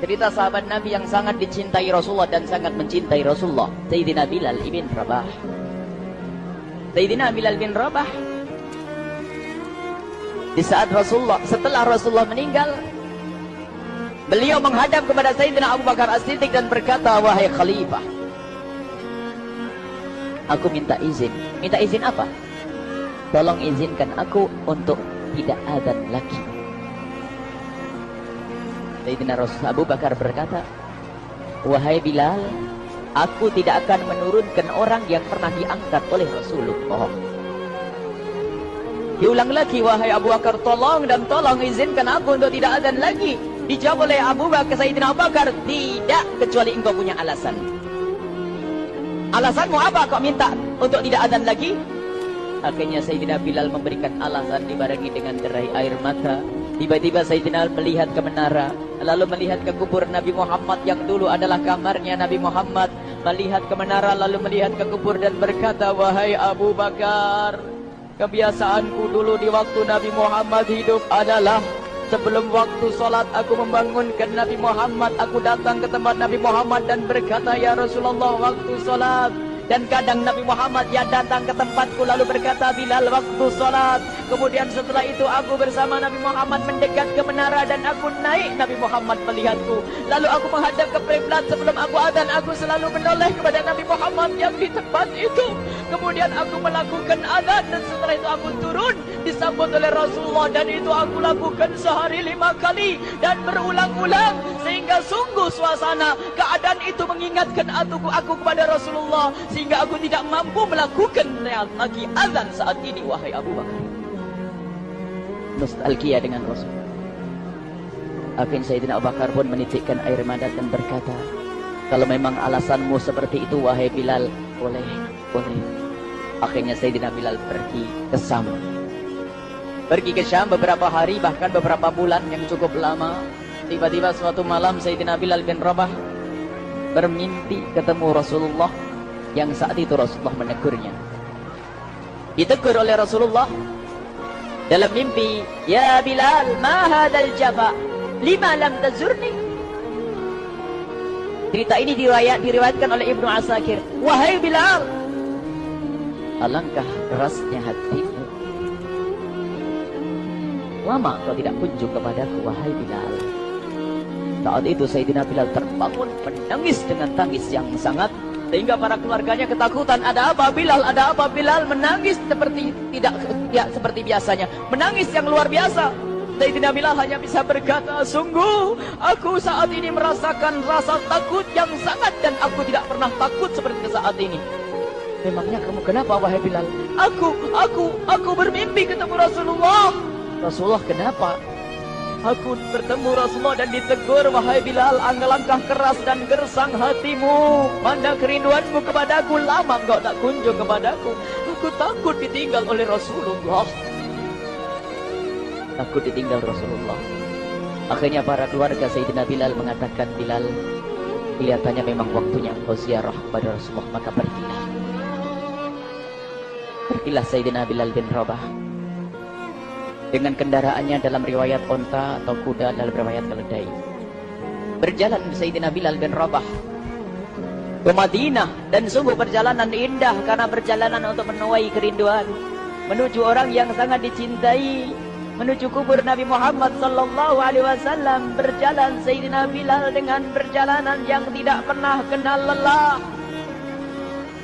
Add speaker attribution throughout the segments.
Speaker 1: Cerita sahabat Nabi yang sangat dicintai Rasulullah dan sangat mencintai Rasulullah. Sayyidina Bilal ibn Rabah. Sayyidina Bilal bin Rabah. Di saat Rasulullah, setelah Rasulullah meninggal, beliau menghadap kepada Sayyidina Abu Bakar As-Siddiq dan berkata, Wahai Khalifah, aku minta izin. Minta izin apa? Tolong izinkan aku untuk tidak azan lagi. Sayyidina Rasul Abu Bakar berkata, Wahai Bilal, aku tidak akan menurunkan orang yang pernah diangkat oleh Rasulullah. Diulang lagi, wahai Abu Bakar, tolong dan tolong izinkan aku untuk tidak azan lagi. Dijawab oleh Abu Bakar, Sayyidina Abu Bakar, tidak kecuali engkau punya alasan. Alasanmu apa kau minta untuk tidak azan lagi? Akhirnya Sayyidina Bilal memberikan alasan dibarengi dengan derai air mata. Tiba-tiba Sayyidina melihat ke menara, lalu melihat ke kubur Nabi Muhammad yang dulu adalah kamarnya Nabi Muhammad. Melihat ke menara, lalu melihat ke kubur dan berkata, Wahai Abu Bakar, kebiasaanku dulu di waktu Nabi Muhammad hidup adalah sebelum waktu solat aku membangunkan Nabi Muhammad. Aku datang ke tempat Nabi Muhammad dan berkata, Ya Rasulullah, waktu solat. Dan kadang Nabi Muhammad ya datang ke tempatku lalu berkata Bilal waktu solat. Kemudian setelah itu aku bersama Nabi Muhammad mendekat ke menara dan aku naik Nabi Muhammad melihatku. Lalu aku menghadap ke kiblat sebelum aku adzan aku selalu menoleh kepada Nabi Muhammad yang di tempat itu. Kemudian aku melakukan adzan dan setelah itu aku turun disambut oleh Rasulullah dan itu aku lakukan sehari lima kali dan berulang-ulang sehingga sungguh suasana keadaan itu mengingatkan aku, aku kepada Rasulullah sehingga aku tidak mampu melakukan lagi azan saat ini wahai Abu Bakar. Nostalgia dengan Rasul. Akhirnya Sayyidina Abu Bakar pun menitikkan air mata dan berkata kalau memang alasanmu seperti itu wahai Bilal boleh boleh. Akhirnya Sayyidina Bilal pergi ke Sam pergi ke Syam beberapa hari bahkan beberapa bulan yang cukup lama. Tiba-tiba suatu malam Sayyidina Bilal bin Rabah bermimpi ketemu Rasulullah yang saat itu Rasulullah menegurnya. Ditegur oleh Rasulullah dalam mimpi, "Ya Bilal, ma hadzal jafa? Lima lam tazurni?" Cerita ini diriwayat, diriwayatkan oleh Ibnu Asakir. Wahai Bilal, alangkah kerasnya hatimu. Lama kau tidak kunjung kepadaku, wahai Bilal. Saat itu Sayyidina Bilal terbangun menangis dengan tangis yang sangat sehingga para keluarganya ketakutan. Ada apa Bilal? Ada apa Bilal? Menangis seperti tidak ya, seperti biasanya. Menangis yang luar biasa. Sayyidina Bilal hanya bisa berkata, sungguh aku saat ini merasakan rasa takut yang sangat dan aku tidak pernah takut seperti saat ini. Memangnya kamu kenapa wahai Bilal? Aku, aku, aku bermimpi ketemu Rasulullah. Rasulullah kenapa? Aku bertemu Rasulullah dan ditegur Wahai Bilal langkah keras dan gersang hatimu. Mana kerinduanmu kepadaku Lama engkau tak kunjung kepadaku. Aku takut ditinggal oleh Rasulullah. Takut ditinggal Rasulullah. Akhirnya para keluarga Sayyidina Bilal mengatakan Bilal Kelihatannya memang waktunya engkau ziarah kepada Rasulullah Maka pergilah. Pergilah Sayyidina Bilal bin Rabah dengan kendaraannya dalam riwayat onta atau kuda dalam riwayat keledai. Berjalan Sayyidina Bilal bin Rabah ke Madinah dan sungguh perjalanan indah karena perjalanan untuk menuai kerinduan menuju orang yang sangat dicintai menuju kubur Nabi Muhammad sallallahu alaihi wasallam berjalan Sayyidina Bilal dengan perjalanan yang tidak pernah kenal lelah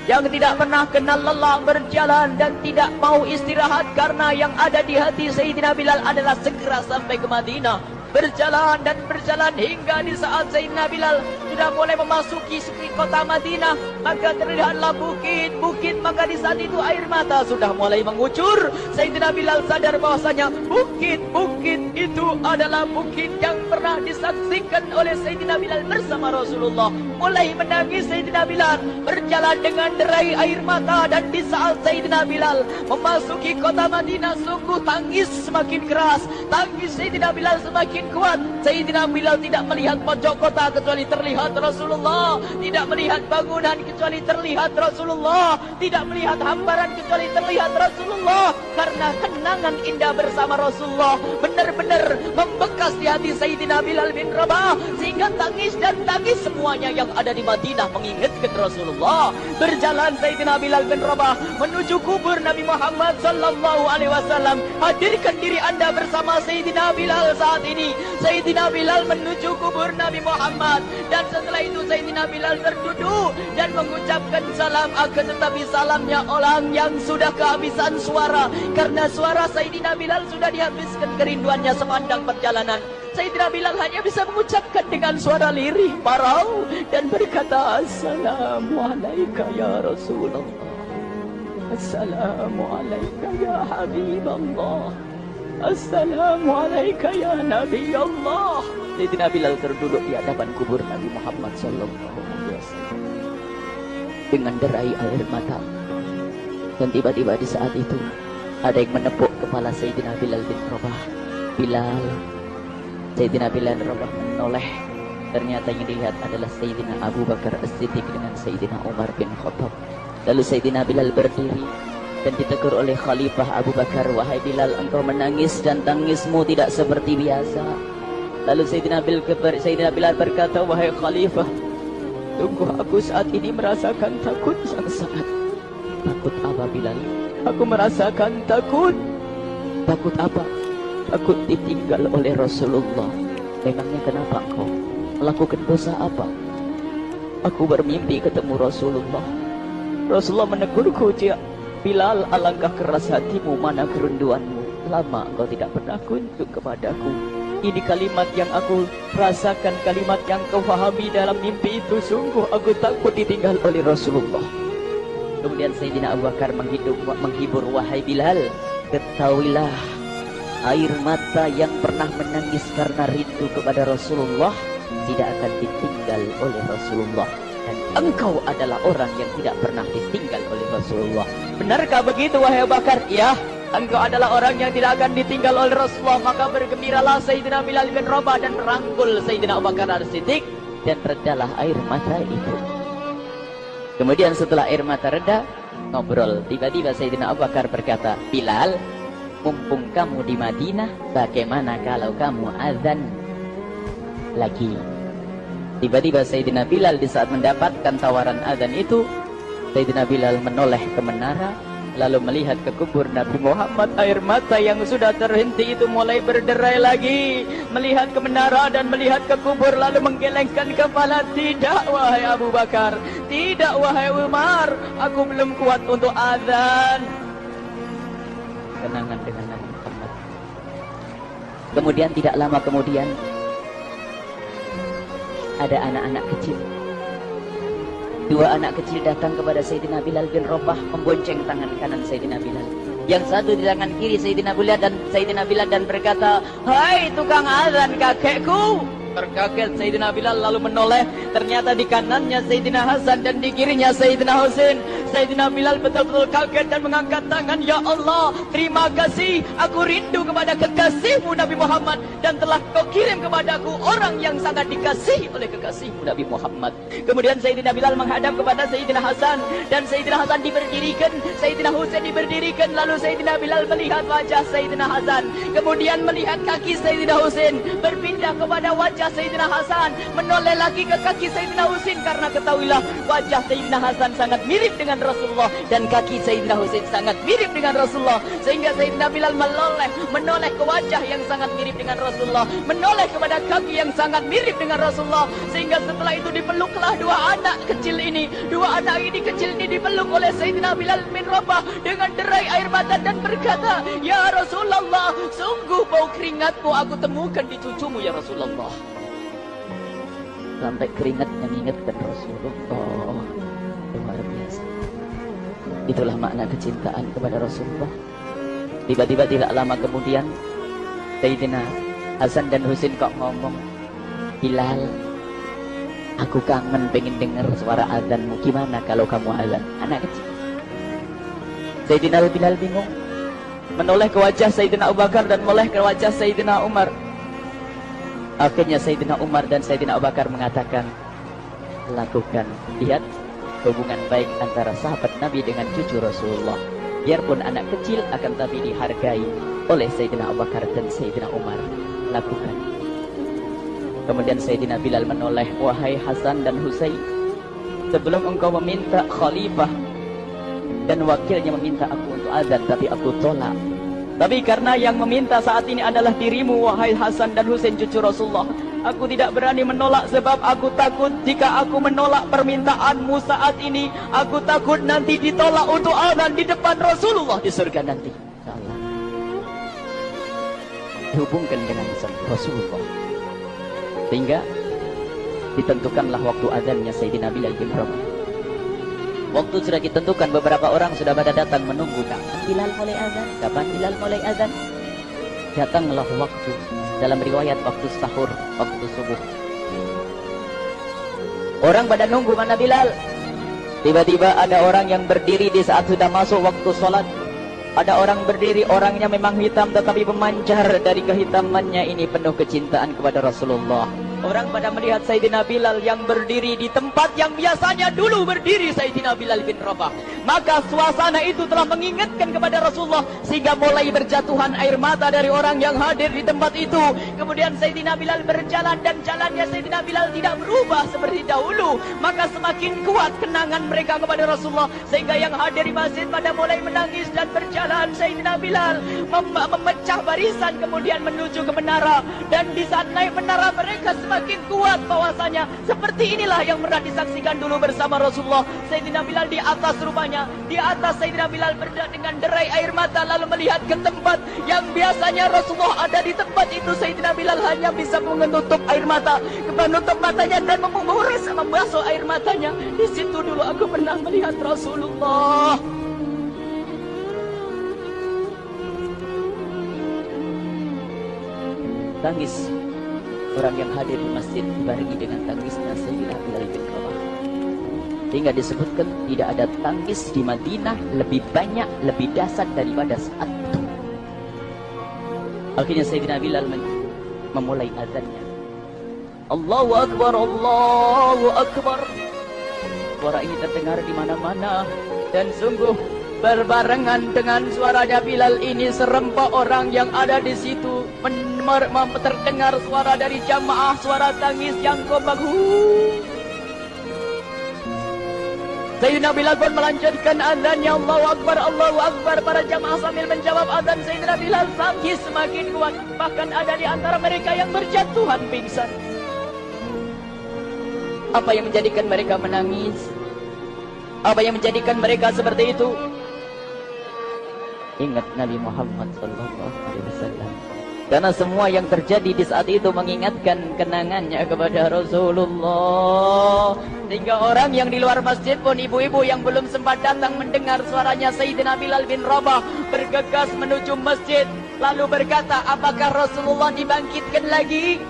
Speaker 1: yang tidak pernah kenal lelah berjalan dan tidak mau istirahat karena yang ada di hati Sayyidina Bilal adalah segera sampai ke Madinah. Berjalan dan berjalan hingga di saat Sayyidina Bilal sudah mulai memasuki kota Madinah maka terlihatlah bukit-bukit maka di saat itu air mata sudah mulai mengucur. Sayyidina Bilal sadar bahwasanya bukit-bukit itu adalah bukit yang pernah disaksikan oleh Sayyidina Bilal bersama Rasulullah mulai menangis Sayyidina Bilal berjalan dengan derai air mata dan di saat Sayyidina Bilal memasuki kota Madinah sungguh tangis semakin keras tangis Sayyidina Bilal semakin kuat. Sayyidina Bilal tidak melihat pojok kota kecuali terlihat Rasulullah. Tidak melihat bangunan kecuali terlihat Rasulullah. Tidak melihat hamparan kecuali terlihat Rasulullah. Karena kenangan indah bersama Rasulullah benar-benar membekas di hati Sayyidina Bilal bin Rabah sehingga tangis dan tangis semuanya yang ada di Madinah mengingatkan Rasulullah. Berjalan Sayyidina Bilal bin Rabah menuju kubur Nabi Muhammad sallallahu alaihi wasallam. Hadirkan diri Anda bersama Sayyidina Bilal saat ini. Sayyidina Bilal menuju kubur Nabi Muhammad. Dan setelah itu Sayyidina Bilal berduduk dan mengucapkan salam akan tetapi salamnya orang yang sudah kehabisan suara karena suara Sayyidina Bilal sudah dihabiskan kerinduannya sepanjang perjalanan. Sayyidina Bilal hanya bisa mengucapkan dengan suara lirih parau dan berkata Assalamualaikum ya Rasulullah. Assalamualaikum ya Habiballah Assalamualaikum ya Nabi Allah Sayyidina Bilal terduduk di hadapan kubur Nabi Muhammad sallallahu alaihi wasallam dengan derai air mata. Dan tiba-tiba di saat itu ada yang menepuk kepala Sayyidina Bilal bin Rabah. Bilal. Sayyidina Bilal bin Rabah menoleh. Ternyata yang dilihat adalah Sayyidina Abu Bakar As-Siddiq dengan Sayyidina Umar bin Khattab. Lalu Sayyidina Bilal berdiri dan ditegur oleh Khalifah Abu Bakar, "Wahai Bilal, engkau menangis dan tangismu tidak seperti biasa." Lalu Sayyidina Bilal, Sayyidina Bilal berkata, "Wahai Khalifah, tunggu aku saat ini merasakan takut sangat-sangat." Takut apa Bilal? Aku merasakan takut. Takut apa? Takut ditinggal oleh Rasulullah. Memangnya kenapa kau Melakukan dosa apa? Aku bermimpi ketemu Rasulullah. Rasulullah menegurku, Cia. Bilal, alangkah keras hatimu, mana kerinduanmu. Lama kau tidak pernah kunjung kepadaku. Ini kalimat yang aku rasakan, kalimat yang kau fahami dalam mimpi itu. Sungguh aku takut ditinggal oleh Rasulullah. Kemudian Sayyidina Abu Bakar menghidup, menghibur wahai Bilal, ketahuilah air mata yang pernah menangis karena rindu kepada Rasulullah tidak akan ditinggal oleh Rasulullah dan engkau adalah orang yang tidak pernah ditinggal oleh Rasulullah. Benarkah begitu wahai Abu Bakar? Ya, engkau adalah orang yang tidak akan ditinggal oleh Rasulullah maka bergembiralah Sayyidina Bilal bin Rabah dan merangkul Sayyidina Abu Bakar As-Siddiq dan redalah air mata itu. Kemudian setelah air mata reda, ngobrol. Tiba-tiba Sayyidina Abu Bakar berkata, Bilal, mumpung kamu di Madinah, bagaimana kalau kamu azan lagi? Tiba-tiba Sayyidina Bilal di saat mendapatkan tawaran azan itu, Sayyidina Bilal menoleh ke menara, lalu melihat ke kubur Nabi Muhammad air mata yang sudah terhenti itu mulai berderai lagi. Melihat ke menara dan melihat ke kubur lalu menggelengkan kepala. Tidak wahai Abu Bakar tidak wahai Umar aku belum kuat untuk azan. Kenangan dengan Nabi Muhammad. Kemudian tidak lama kemudian ada anak-anak kecil Dua anak kecil datang kepada Sayyidina Bilal bin Rabah membonceng tangan kanan Sayyidina Bilal. Yang satu di tangan kiri Sayyidina Bilal dan Sayyidina Bilal dan berkata, "Hai tukang azan kakekku." Terkaget Sayyidina Bilal lalu menoleh, ternyata di kanannya Sayyidina Hasan dan di kirinya Sayyidina Husain. Sayyidina Bilal betul-betul kaget dan mengangkat tangan, Ya Allah, terima kasih, aku rindu kepada kekasihmu Nabi Muhammad dan telah kau kirim kepadaku orang yang sangat dikasihi oleh kekasihmu Nabi Muhammad. Kemudian Sayyidina Bilal menghadap kepada Sayyidina Hasan dan Sayyidina Hasan diberdirikan, Sayyidina Husain diberdirikan, lalu Sayyidina Bilal melihat wajah Sayyidina Hasan, kemudian melihat kaki Sayyidina Husain, berpindah kepada wajah Sayyidina Hasan menoleh lagi ke kaki Sayyidina Husain. Karena ketahuilah wajah Sayyidina Hasan sangat mirip dengan Rasulullah dan kaki Sayyidina Husain sangat mirip dengan Rasulullah. Sehingga Sayyidina Bilal menoleh menoleh ke wajah yang sangat mirip dengan Rasulullah menoleh kepada kaki yang sangat mirip dengan Rasulullah. Sehingga setelah itu dipeluklah dua anak kecil ini. Dua anak ini kecil ini dipeluk oleh Sayyidina Bilal bin Rabah dengan derai air mata dan berkata Ya Rasulullah sungguh bau keringatmu aku temukan di cucumu ya Rasulullah. Sampai keringat mengingatkan Rasulullah itulah makna kecintaan kepada Rasulullah. Tiba-tiba tidak lama kemudian Sayyidina Hasan dan Husin kok ngomong Bilal aku kangen pengen dengar suara azanmu. Gimana kalau kamu azan? Anak kecil. Sayyidina Bilal bingung. Menoleh ke wajah Sayyidina Abu Bakar dan menoleh ke wajah Sayyidina Umar. Akhirnya Sayyidina Umar dan Sayyidina Abu Bakar mengatakan, lakukan. Lihat hubungan baik antara sahabat Nabi dengan cucu Rasulullah. biarpun anak kecil akan tapi dihargai oleh Sayyidina Abu Bakar dan Sayyidina Umar. Lakukan. Kemudian Sayyidina Bilal menoleh wahai Hasan dan Husain sebelum engkau meminta khalifah dan wakilnya meminta aku untuk azan tapi aku tolak. Tapi karena yang meminta saat ini adalah dirimu wahai Hasan dan Husain cucu Rasulullah Aku tidak berani menolak sebab aku takut jika aku menolak permintaanmu saat ini. Aku takut nanti ditolak untuk azan di depan Rasulullah di surga nanti. Salah. Dihubungkan dengan Rasulullah. Sehingga ditentukanlah waktu azannya Sayyidina Bilal bin Rabah. Waktu sudah ditentukan beberapa orang sudah pada datang menunggu kapan Bilal mulai azan, kapan Bilal mulai azan. Datanglah waktu dalam riwayat waktu sahur, waktu subuh. Orang pada nunggu mana Bilal. Tiba-tiba ada orang yang berdiri di saat sudah masuk waktu sholat. Ada orang berdiri, orangnya memang hitam tetapi memancar dari kehitamannya ini penuh kecintaan kepada Rasulullah. Orang pada melihat Sayyidina Bilal yang berdiri di tempat yang biasanya dulu berdiri Sayyidina Bilal bin Rabah. Maka suasana itu telah mengingatkan kepada Rasulullah sehingga mulai berjatuhan air mata dari orang yang hadir di tempat itu. Kemudian Sayyidina Bilal berjalan dan jalannya Sayyidina Bilal tidak berubah seperti dahulu. Maka semakin kuat kenangan mereka kepada Rasulullah sehingga yang hadir di masjid pada mulai menangis dan berjalan Sayyidina Bilal mem memecah barisan kemudian menuju ke menara dan di saat naik menara mereka semakin kuat bahwasanya seperti inilah yang pernah disaksikan dulu bersama Rasulullah. Sayyidina Bilal di atas rumahnya, di atas Sayyidina Bilal berada dengan derai air mata lalu melihat ke tempat yang biasanya Rasulullah ada di tempat itu. Sayyidina Bilal hanya bisa menutup air mata, menutup matanya dan memurus membasuh air matanya. Di situ dulu aku pernah melihat Rasulullah. Tangis orang yang hadir di masjid dibarengi dengan tangisnya Sayyidina Bilal bin Rabah. Hingga disebutkan tidak ada tangis di Madinah lebih banyak, lebih dasar daripada saat itu. Akhirnya Sayyidina Bilal memulai azannya. Allahu Akbar, Allahu Akbar. Suara ini terdengar di mana-mana dan sungguh berbarengan dengan suaranya Bilal ini serempak orang yang ada di situ. Terdengar suara dari jamaah suara tangis yang kompak Sayyidina Bilal pun melanjutkan azannya Allahu Akbar Allahu Akbar. Para jamaah sambil menjawab azan Sayyidina Bilal tangis semakin kuat. Bahkan ada di antara mereka yang berjatuhan pingsan. Apa yang menjadikan mereka menangis? Apa yang menjadikan mereka seperti itu ingat Nabi Muhammad sallallahu alaihi wasallam. Karena semua yang terjadi di saat itu mengingatkan kenangannya kepada Rasulullah. Sehingga orang yang di luar masjid pun ibu-ibu yang belum sempat datang mendengar suaranya Sayyidina Bilal bin Rabah bergegas menuju masjid lalu berkata apakah Rasulullah dibangkitkan lagi?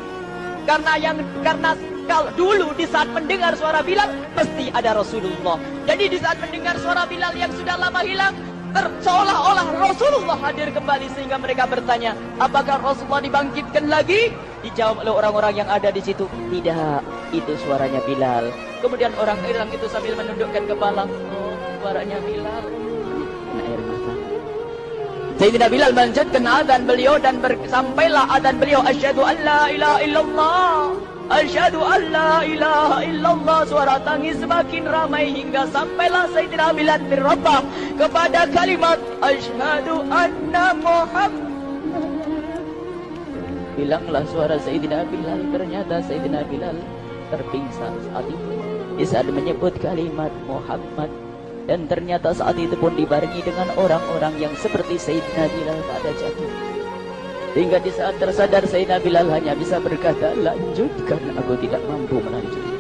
Speaker 1: Karena yang karena kalau dulu di saat mendengar suara Bilal pasti ada Rasulullah. Jadi di saat mendengar suara Bilal yang sudah lama hilang seolah-olah Rasulullah hadir kembali sehingga mereka bertanya, apakah Rasulullah dibangkitkan lagi? Dijawab oleh orang-orang yang ada di situ, tidak, itu suaranya Bilal. Kemudian orang Iram itu sambil menundukkan kepala, oh, suaranya Bilal. Air mata. Sayyidina Bilal melanjutkan adzan beliau dan sampailah adzan beliau asyhadu an la ilaha illallah Asyhadu an la ilaha illallah. Suara tangis semakin ramai Hingga sampailah Sayyidina Bilal bin Rabah Kepada kalimat Asyhadu anna Muhammad. Bilanglah suara Sayyidina Bilal. Ternyata Sayyidina Bilal terpingsan saat itu. Di saat menyebut kalimat Muhammad. Dan ternyata saat itu pun dibarengi dengan orang-orang yang seperti Sayyidina Bilal pada jatuh Hingga di saat tersadar Sayyidina Bilal hanya bisa berkata Lanjutkan aku tidak mampu melanjutkan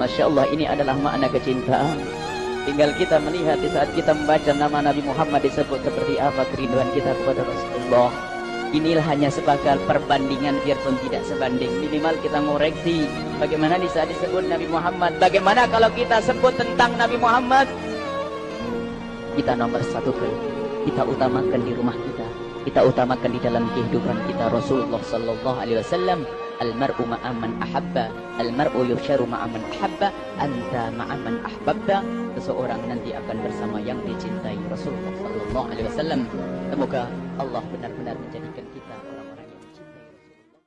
Speaker 1: Masya Allah ini adalah makna kecintaan. Tinggal kita melihat di saat kita membaca nama Nabi Muhammad disebut seperti apa kerinduan kita kepada Rasulullah. Inilah hanya sebagai perbandingan biarpun tidak sebanding. Minimal kita ngoreksi Bagaimana di saat disebut Nabi Muhammad. Bagaimana kalau kita sebut tentang Nabi Muhammad? Kita nomor satu Kita utamakan di rumah kita kita utamakan di dalam kehidupan kita Rasulullah sallallahu alaihi wasallam Al-mar'u ma'aman ahabba, al-mar'u yusharu ma'aman ahabba, anta ma'aman ahbabta. Seseorang nanti akan bersama yang dicintai Rasulullah sallallahu alaihi wasallam. Semoga Allah benar-benar menjadikan